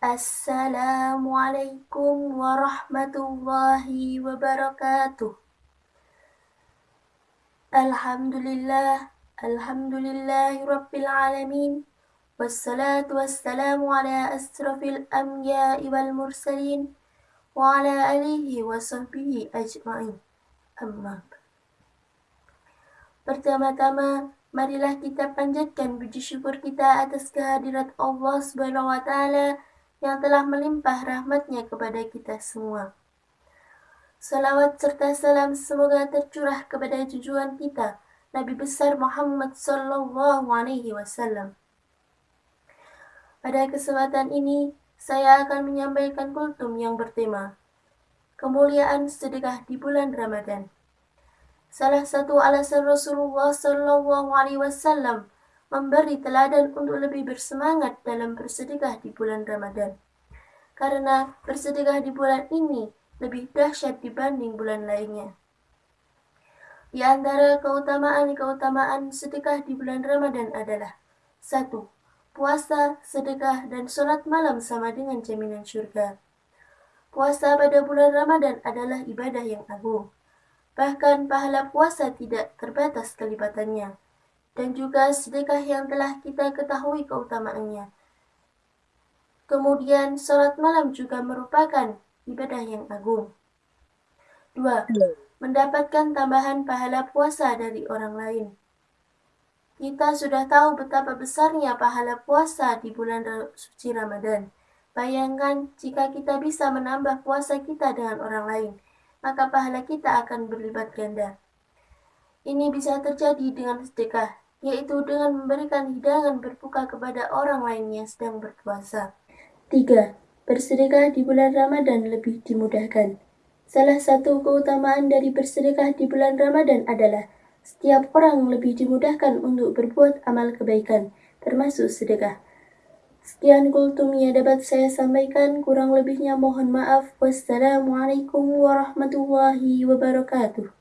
Assalamualaikum warahmatullahi wabarakatuh. Alhamdulillah, alhamdulillahi rabbil alamin. Wassalatu wassalamu ala asrafil anbiya'i wal mursalin wa ala alihi wa sahbihi ajma'in. Amma. Pertama-tama, marilah kita panjatkan puji syukur kita atas kehadirat Allah Subhanahu wa taala yang telah melimpah rahmatnya kepada kita semua. Salawat serta salam semoga tercurah kepada tujuan kita, Nabi besar Muhammad Sallallahu Alaihi Wasallam. Pada kesempatan ini, saya akan menyampaikan kultum yang bertema Kemuliaan Sedekah di Bulan Ramadan. Salah satu alasan Rasulullah Sallallahu Alaihi Wasallam memberi teladan untuk lebih bersemangat dalam bersedekah di bulan Ramadan. Karena bersedekah di bulan ini lebih dahsyat dibanding bulan lainnya. Di antara keutamaan-keutamaan sedekah di bulan Ramadan adalah satu, Puasa, sedekah, dan sholat malam sama dengan jaminan surga. Puasa pada bulan Ramadan adalah ibadah yang agung. Bahkan pahala puasa tidak terbatas kelipatannya. Dan juga sedekah yang telah kita ketahui keutamaannya. Kemudian sholat malam juga merupakan ibadah yang agung. Dua, mendapatkan tambahan pahala puasa dari orang lain. Kita sudah tahu betapa besarnya pahala puasa di bulan suci Ramadan. Bayangkan jika kita bisa menambah puasa kita dengan orang lain, maka pahala kita akan berlipat ganda. Ini bisa terjadi dengan sedekah, yaitu dengan memberikan hidangan berbuka kepada orang lain yang sedang berpuasa. Tiga, Bersedekah di bulan Ramadan lebih dimudahkan. Salah satu keutamaan dari bersedekah di bulan Ramadan adalah setiap orang lebih dimudahkan untuk berbuat amal kebaikan, termasuk sedekah. Sekian kultum yang dapat saya sampaikan, kurang lebihnya mohon maaf. Wassalamualaikum warahmatullahi wabarakatuh.